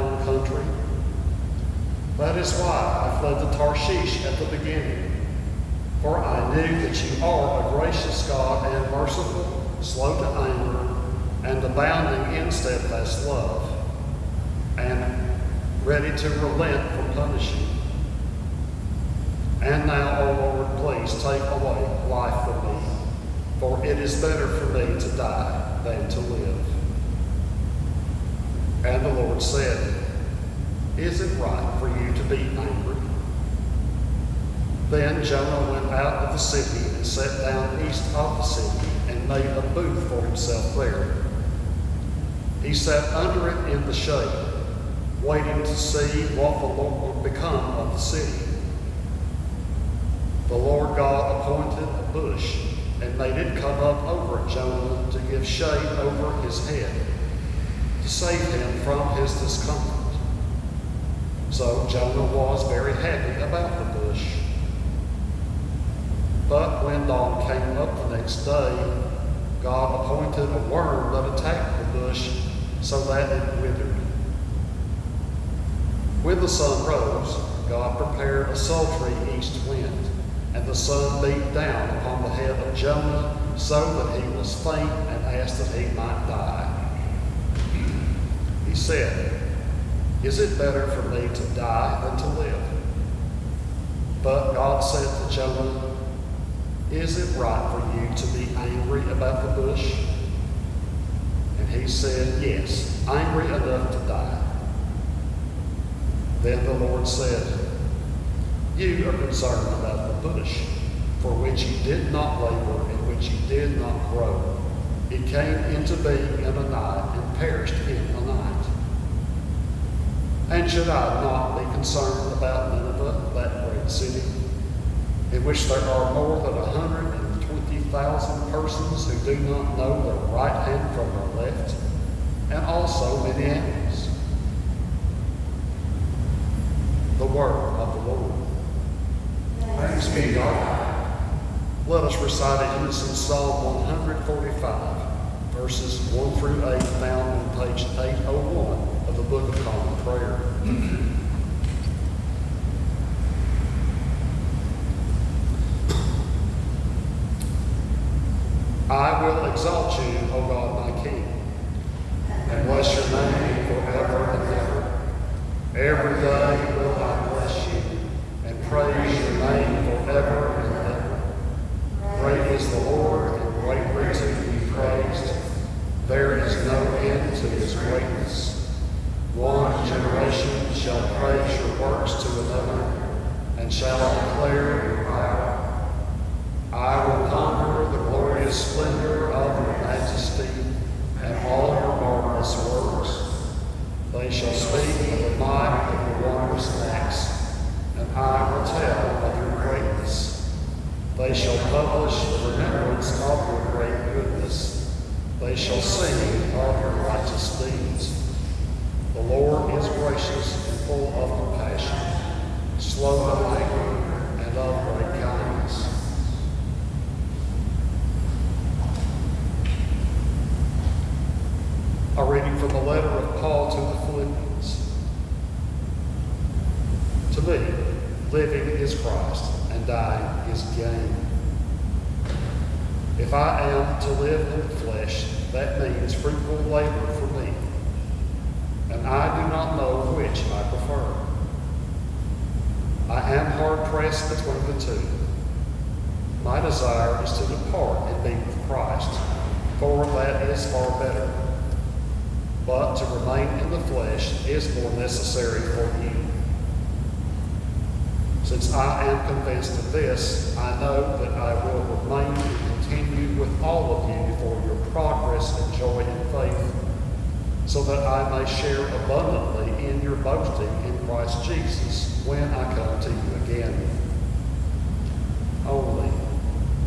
own country? That is why I fled to Tarshish at the beginning. For I knew that you are a gracious God and merciful, slow to anger, and abounding in steadfast love, and ready to relent from punishing. And now, O Lord, please take away life from me, for it is better for me to die than to live. And the Lord said, Is it right for you to be angry? Then Jonah went out of the city and sat down east of the city and made a booth for himself there. He sat under it in the shade, waiting to see what the Lord would become of the city. The Lord God appointed a bush and made it come up over Jonah to give shade over his head, to save him from his discomfort. So Jonah was very happy about the bush. But when dawn came up the next day, God appointed a worm that attacked the bush so that it withered. When the sun rose, God prepared a sultry east wind, and the sun beat down upon the head of Jonah so that he was faint and asked that he might die. He said, Is it better for me to die than to live? But God said to Jonah, Is it right for you to be angry about the bush? And he said, Yes, angry enough to die. Then the Lord said, You are concerned about the bush, for which you did not labor and which you did not grow. It came into being in a night and perished in. And should I not be concerned about Nineveh, that great city, in which there are more than a hundred and twenty thousand persons who do not know their right hand from their left, and also many animals? The word of the Lord. Thanks be to God. Let us recite a unison Psalm 145, verses 1 through 8, found on page 801 of the Book of Common Prayer. I will exalt you, O God, my King, and bless your name forever and ever. Every day and shall declare your power. I will conquer the glorious splendor of your majesty and all your marvelous works. They shall speak of the might of your wondrous acts, and I will tell of your greatness. They shall publish the remembrance of your great goodness. They shall sing of your righteous deeds. The Lord is gracious and full of compassion slow to anger, and of great kindness. A reading from the letter of Paul to the Philippians. To me, living is Christ, and dying is gain. If I am to live in the flesh, that means fruitful labor for me, and I do not know which I. I am hard pressed between the two. My desire is to depart and be with Christ, for that is far better but to remain in the flesh is more necessary for you. Since I am convinced of this, I know that I will remain and continue with all of you for your progress and joy in faith, so that I may share abundantly in your boasting in Christ Jesus when I come to you again. Only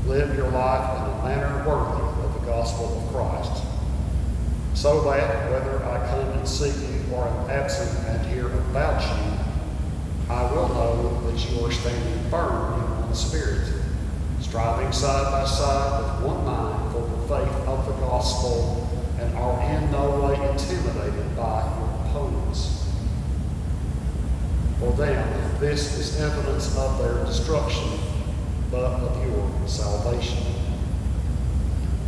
live your life in a manner worthy of the gospel of Christ so that whether I come and see you or am absent and hear about you, I will know that you are standing firm in one spirit, striving side by side with one mind for the faith of the gospel, and are in no way intimidated by your opponents. For them, this is evidence of their destruction, but of your salvation.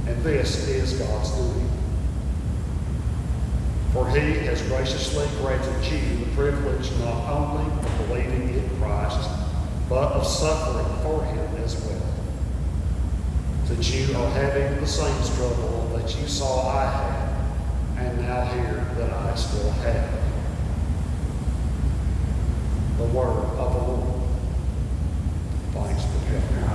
And this is God's doing. For he has graciously granted you the privilege not only of believing in Christ, but of suffering for him as well. That you are having the same struggle that you saw I had, and now hear that I still have. The word of the Lord. Thanks be to God.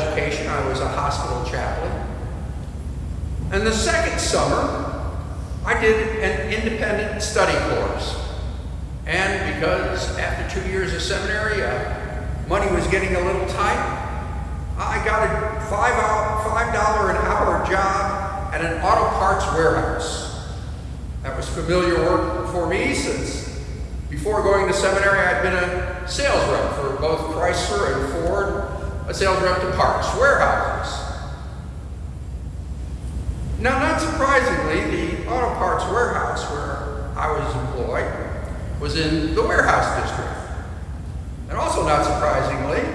Education. I was a hospital chaplain. And the second summer, I did an independent study course. And because after two years of seminary, uh, money was getting a little tight, I got a five hour, five dollar an hour job at an auto parts warehouse. That was familiar work for me since before going to seminary, I'd been a sales rep for both Chrysler and Ford, a sales rep to parts warehouses. Now, not surprisingly, the auto parts warehouse where I was employed was in the warehouse district. And also, not surprisingly,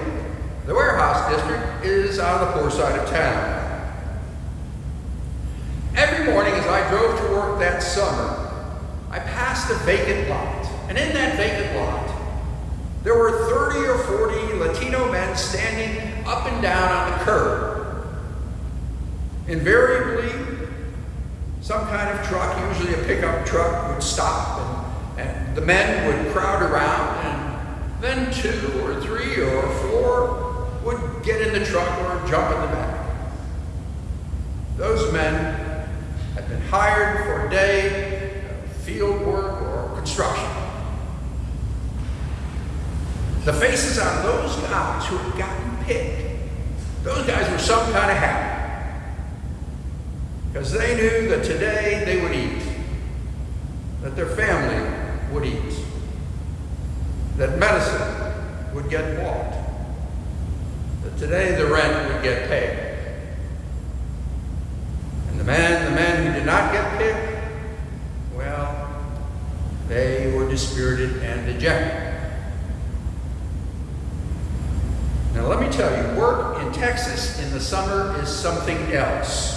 the warehouse district is on the poor side of town. Every morning as I drove to work that summer, I passed a vacant lot. And in that vacant lot, there were 30 or 40 Latino men standing up and down on the curb. Invariably, some kind of truck, usually a pickup truck, would stop and, and the men would crowd around and then two or three or four would get in the truck or jump in the back. Those men had been hired for a day of field work or construction. The faces on those guys who had gotten picked, those guys were some kind of happy. Because they knew that today they would eat, that their family would eat, that medicine would get bought, that today the rent would get paid. And the men, the men who did not get picked, well, they were dispirited and dejected. Now, let me tell you, work in Texas in the summer is something else.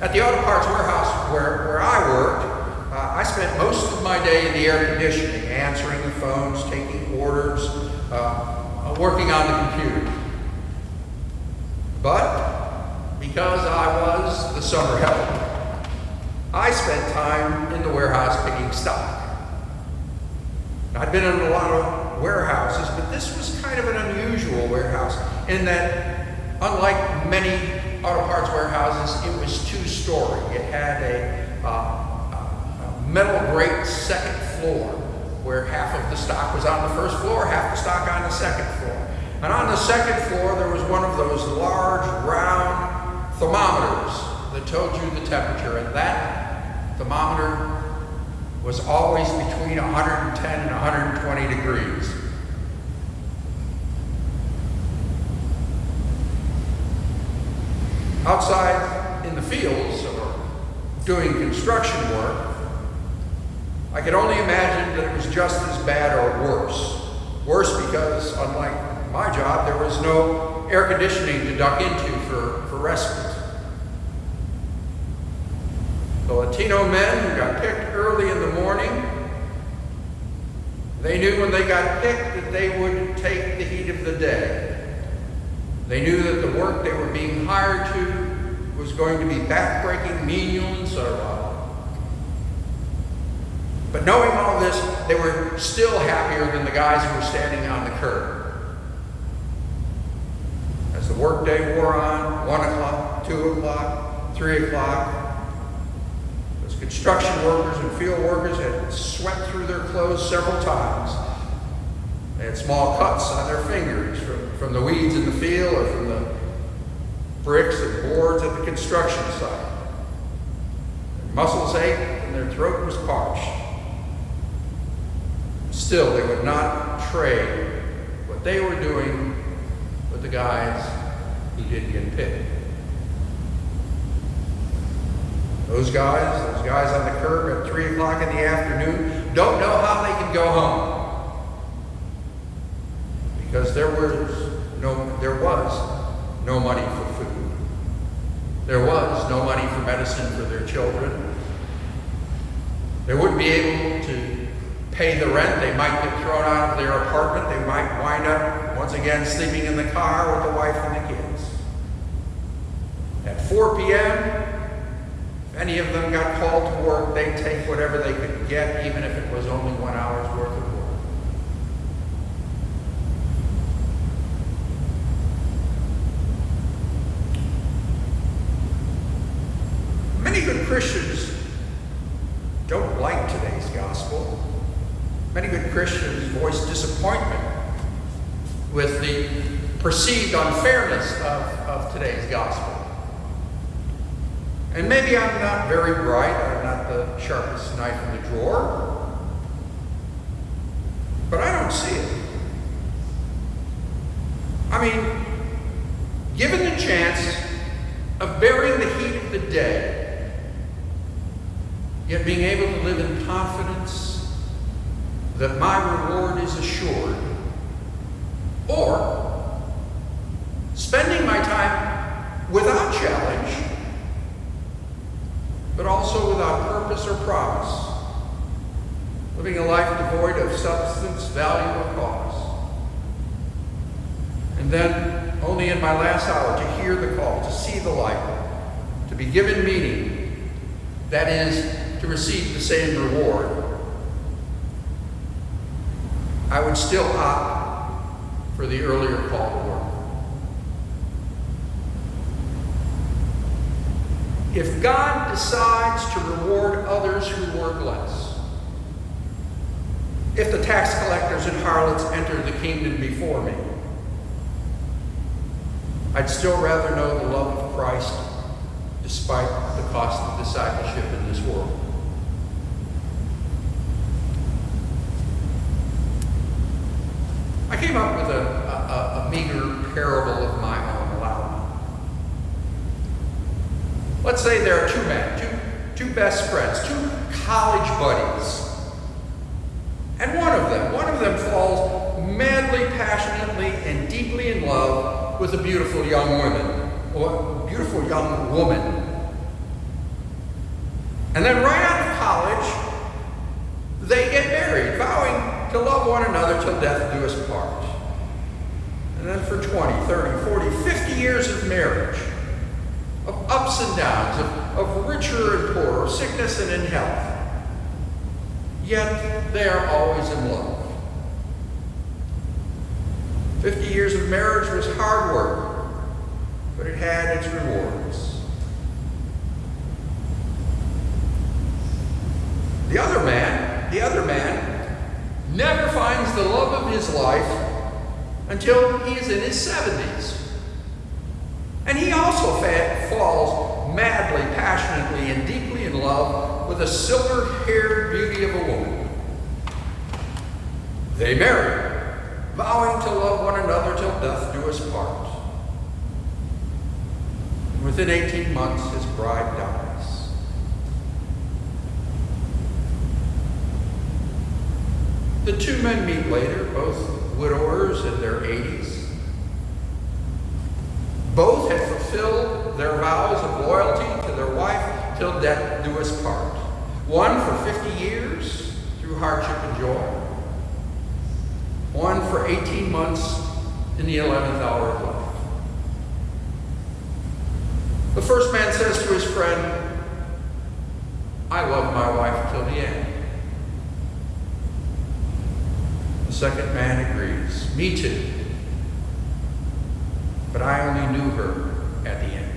At the auto parts warehouse where, where I worked, uh, I spent most of my day in the air conditioning, answering the phones, taking orders, uh, uh, working on the computer. But because I was the summer help, I spent time in the warehouse picking stock. I'd been in a lot of warehouses, but this was kind of an unusual warehouse in that, unlike many auto parts warehouses, it was two-story. It had a, uh, a metal grate second floor, where half of the stock was on the first floor, half the stock on the second floor. And on the second floor, there was one of those large, round thermometers that told you the temperature, and that thermometer was always between 110 and 120 degrees. Outside in the fields or doing construction work, I could only imagine that it was just as bad or worse. Worse because, unlike my job, there was no air conditioning to duck into for, for respite. The Latino men who got picked early in the morning. They knew when they got picked that they would take the heat of the day. They knew that the work they were being hired to was going to be backbreaking, menial, and servile. But knowing all this, they were still happier than the guys who were standing on the curb. As the workday wore on, 1 o'clock, 2 o'clock, 3 o'clock, construction workers and field workers had sweat through their clothes several times. They had small cuts on their fingers from, from the weeds in the field or from the bricks and boards at the construction site. Their muscles ached and their throat was parched. Still, they would not trade what they were doing with the guys who did get picked. Those guys, those guys on the curb at 3 o'clock in the afternoon, don't know how they can go home. Because there was no, there was no money for food. There was no money for medicine for their children. They wouldn't be able to pay the rent. They might get thrown out of their apartment. They might wind up, once again, sleeping in the car with the wife and the kids. At 4 p.m., if any of them got called to work, they'd take whatever they could get, even if it was only one hour's worth of work. Many good Christians don't like today's gospel. Many good Christians voice disappointment with the perceived unfairness of, of today's gospel. And maybe I'm not very bright, I'm not the sharpest knife in the drawer, but I don't see it. I mean, given the chance of bearing the heat of the day, yet being able to live in confidence that my reward is assured, or spending my time without challenge but also without purpose or promise, living a life devoid of substance, value, or cause. And then, only in my last hour, to hear the call, to see the light, to be given meaning, that is, to receive the same reward, I would still opt for the earlier call to work. If God decides to reward others who work less, if the tax collectors and harlots entered the kingdom before me, I'd still rather know the love of Christ despite the cost of discipleship in this world. I came up with a, a, a meager parable of my own aloud. Let's say there are two men, two, two best friends, two college buddies. One of them, one of them falls madly, passionately, and deeply in love with a beautiful young woman, or beautiful young woman. And then right out of college, they get married, vowing to love one another till death do us part. And then for 20, 30, 40, 50 years of marriage, of ups and downs, of, of richer and poorer, sickness and in health. Yet they are always in love. 50 years of marriage was hard work, but it had its rewards. The other man, the other man, never finds the love of his life until he is in his 70s. And he also falls madly, passionately, and deeply in love with a silver haired beauty of a woman. They marry, vowing to love one another till death do us part. Within 18 months, his bride dies. The two men meet later, both widowers in their 80s. Both had fulfilled their vows of loyalty till death do us part. One for 50 years through hardship and joy. One for 18 months in the 11th hour of life. The first man says to his friend, I love my wife till the end. The second man agrees, Me too. But I only knew her at the end.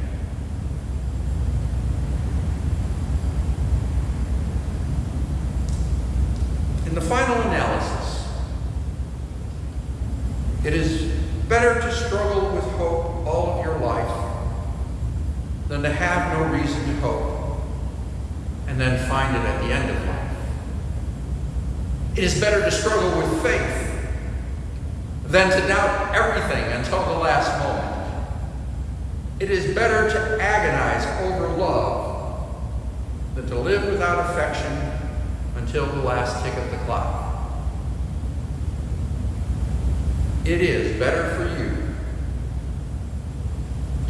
In the final analysis, it is better to struggle with hope all of your life than to have no reason to hope and then find it at the end of life. It is better to struggle with faith than to doubt everything until the last moment. It is better to agonize over love than to live without affection until the last tick of the clock. It is better for you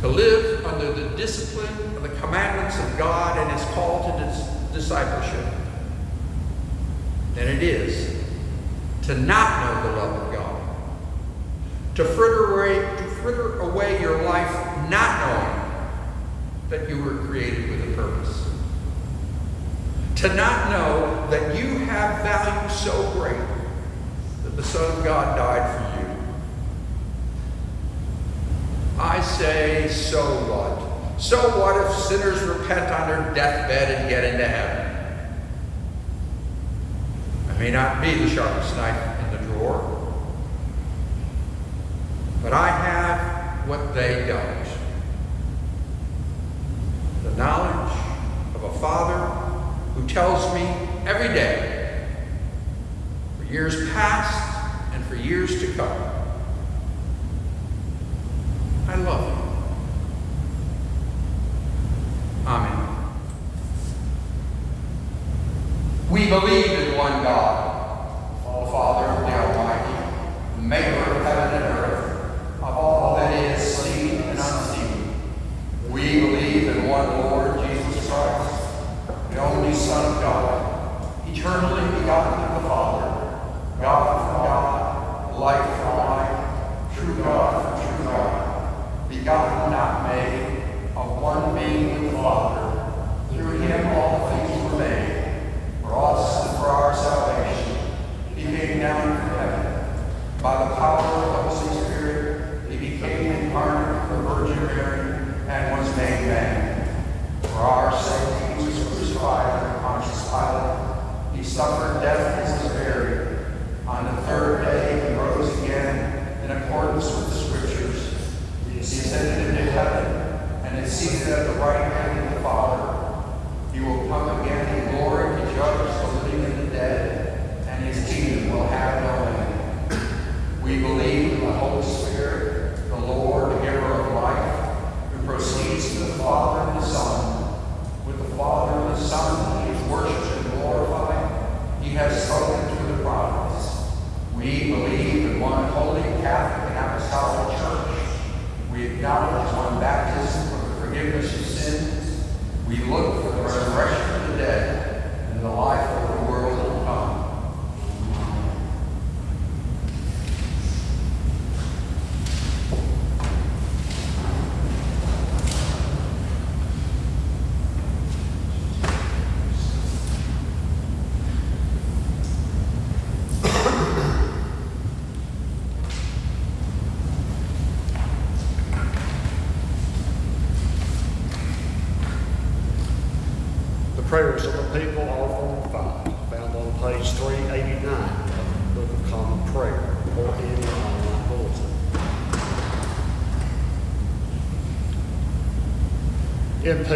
to live under the discipline of the commandments of God and his call to dis- discipleship than it is to not know the love of God. To fritter away, to fritter away your life not knowing that you were created with a purpose. To not know that you have value so great that the Son of God died for you. I say, so what? So what if sinners repent on their deathbed and get into heaven? I may not be the sharpest knife in the drawer, but I have what they don't. The knowledge of a Father who tells me every day, for years past and for years to come, I love you. Amen. We believe in one God,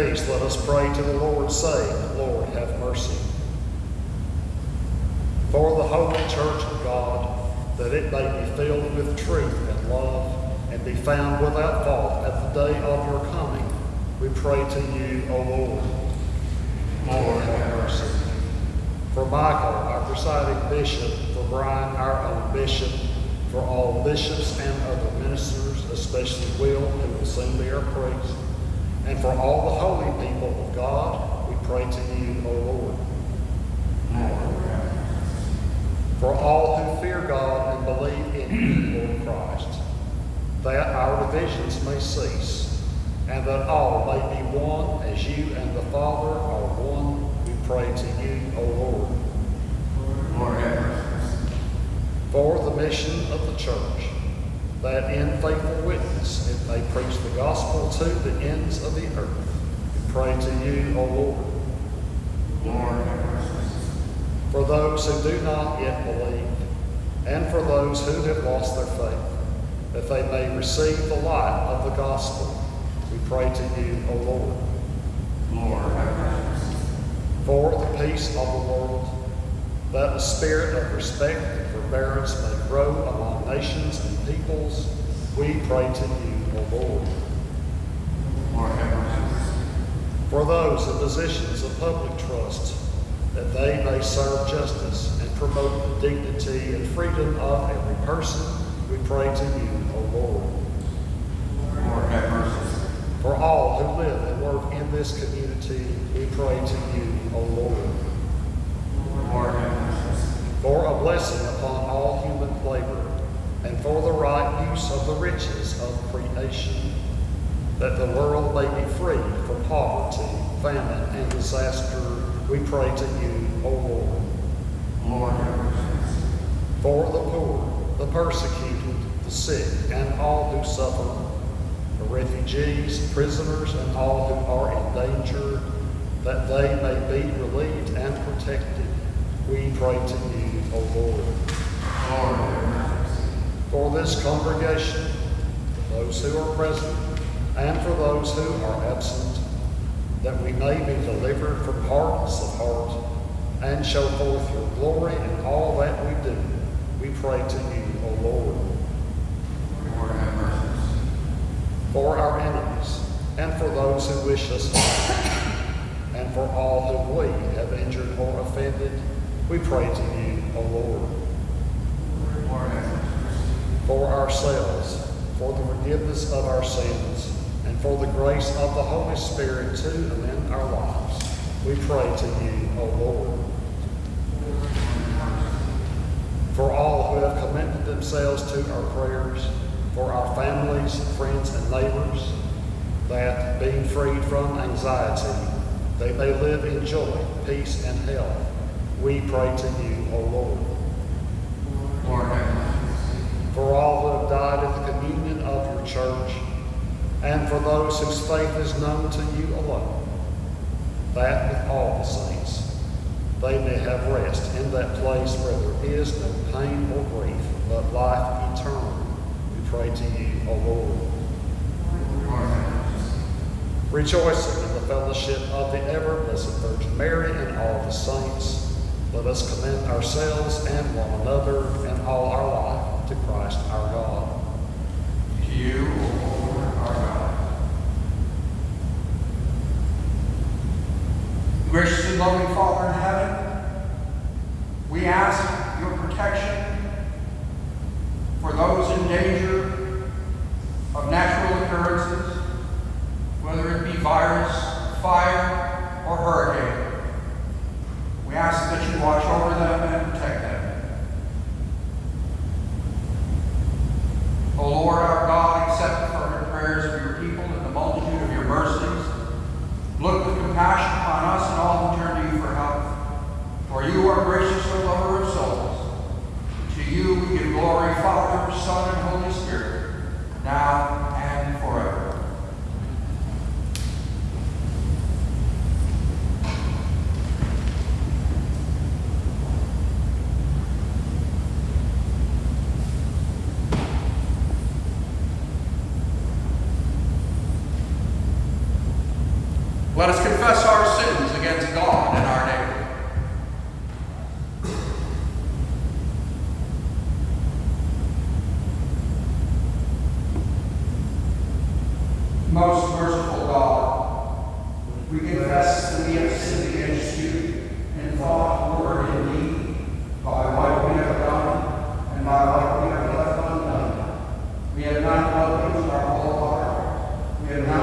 peace, let us pray to the Lord, saying, Lord, have mercy. For the holy church of God, that it may be filled with truth and love, and be found without fault at the day of your coming, we pray to you, O Lord. Lord, have mercy. For Michael, our presiding bishop, for Brian, our own bishop, for all bishops and other ministers, especially Will, who will soon be our priest, and for all the holy people of God, we pray to you, O Lord. Lord, have mercy. For all who fear God and believe in you, Lord Christ, that our divisions may cease, and that all may be one as you and the Father are one, we pray to you, O Lord. Lord. For the mission of the church, that in faithful witness it may preach the gospel to the ends of the earth, we pray to you, O Lord. Lord. For those who do not yet believe, and for those who have lost their faith, that they may receive the light of the gospel, we pray to you, O Lord. Lord. For the peace of the world, that the spirit of respect and forbearance may grow among nations and peoples, we pray to you, O Lord. Lord, have mercy. For those in positions of public trust, that they may serve justice and promote the dignity and freedom of every person, we pray to you, O Lord. Lord, have mercy. For all who live and work in this community, we pray to you, O Lord. Lord, have mercy. For a blessing upon all human labor, and for the right use of the riches of creation, that the world may be free from poverty, famine, and disaster, we pray to you, O Lord. Lord. For the poor, the persecuted, the sick, and all who suffer, the refugees, prisoners, and all who are in danger, that they may be relieved and protected, we pray to you, O Lord. Lord. For this congregation, for those who are present, and for those who are absent, that we may be delivered from hardness of heart and show forth your glory in all that we do, we pray to you, O Lord. Lord, have mercy. For our enemies, and for those who wish us harm, and for all whom we have injured or offended, we pray to you, O Lord. Lord, have mercy. For ourselves, for the forgiveness of our sins, and for the grace of the Holy Spirit to amend our lives. We pray to you, O Lord. For all who have commended themselves to our prayers, for our families, friends, and neighbors, that being freed from anxiety, they may live in joy, peace, and health. We pray to you, O Lord. For all who have died in the communion of your church, and for those whose faith is known to you alone, that with all the saints they may have rest in that place where there is no pain or grief, but life eternal. We pray to you, O Lord. Rejoicing in the fellowship of the ever blessed Virgin Mary and all the saints, let us commend ourselves and one another and all our life to Christ our God. You, O Lord, our God. Gracious and loving Father in heaven, we ask your protection for those in danger of natural occurrences, whether it be virus, fire, or hurricane. We ask that you watch over them values are all. We have not